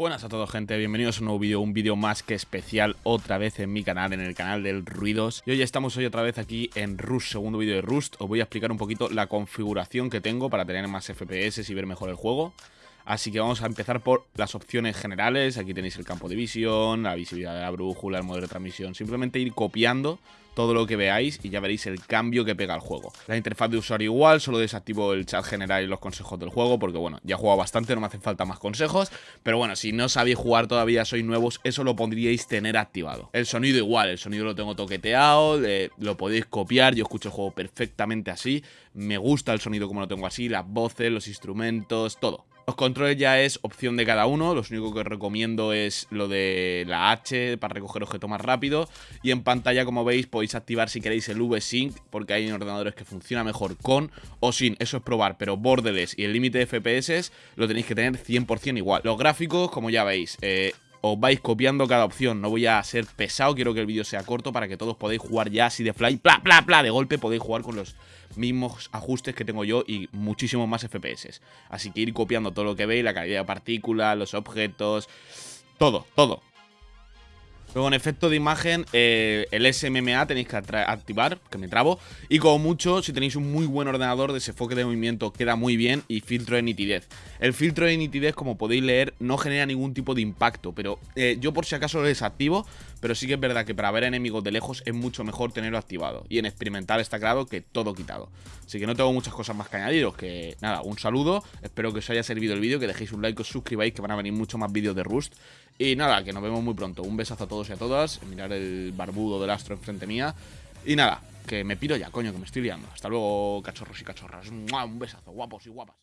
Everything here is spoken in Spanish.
Buenas a todos gente, bienvenidos a un nuevo vídeo, un vídeo más que especial otra vez en mi canal, en el canal del Ruidos. Y hoy estamos hoy otra vez aquí en Rust, segundo vídeo de Rust. Os voy a explicar un poquito la configuración que tengo para tener más FPS y ver mejor el juego Así que vamos a empezar por las opciones generales. Aquí tenéis el campo de visión, la visibilidad de la brújula, el modo de transmisión. Simplemente ir copiando todo lo que veáis y ya veréis el cambio que pega el juego. La interfaz de usuario igual, solo desactivo el chat general y los consejos del juego porque bueno, ya he jugado bastante, no me hacen falta más consejos, pero bueno, si no sabéis jugar todavía, sois nuevos, eso lo pondríais tener activado. El sonido igual, el sonido lo tengo toqueteado, lo podéis copiar, yo escucho el juego perfectamente así, me gusta el sonido como lo tengo así, las voces, los instrumentos, todo. Los controles ya es opción de cada uno, lo único que recomiendo es lo de la H para recoger objetos más rápido. Y en pantalla como veis podéis activar si queréis el V-Sync porque hay ordenadores que funciona mejor con o sin, eso es probar, pero borderless y el límite de FPS lo tenéis que tener 100% igual. Los gráficos como ya veis, eh, os vais copiando cada opción. No voy a ser pesado, quiero que el vídeo sea corto para que todos podáis jugar ya así de fly, pla, pla, pla, de golpe podéis jugar con los mismos ajustes que tengo yo y muchísimos más FPS. Así que ir copiando todo lo que veis, la calidad de partículas, los objetos, todo, todo. Luego en efecto de imagen, eh, el SMMA tenéis que activar, que me trabo. Y como mucho, si tenéis un muy buen ordenador, desenfoque de movimiento queda muy bien y filtro de nitidez. El filtro de nitidez, como podéis leer, no genera ningún tipo de impacto, pero eh, yo por si acaso lo desactivo, pero sí que es verdad que para ver enemigos de lejos es mucho mejor tenerlo activado. Y en experimental está claro que todo quitado. Así que no tengo muchas cosas más que añadiros, que nada, un saludo, espero que os haya servido el vídeo, que dejéis un like, os suscribáis, que van a venir muchos más vídeos de Rust. Y nada, que nos vemos muy pronto. Un besazo a todos y a todas. Mirar el barbudo del astro enfrente mía. Y nada, que me piro ya, coño, que me estoy liando. Hasta luego, cachorros y cachorras. Un besazo, guapos y guapas.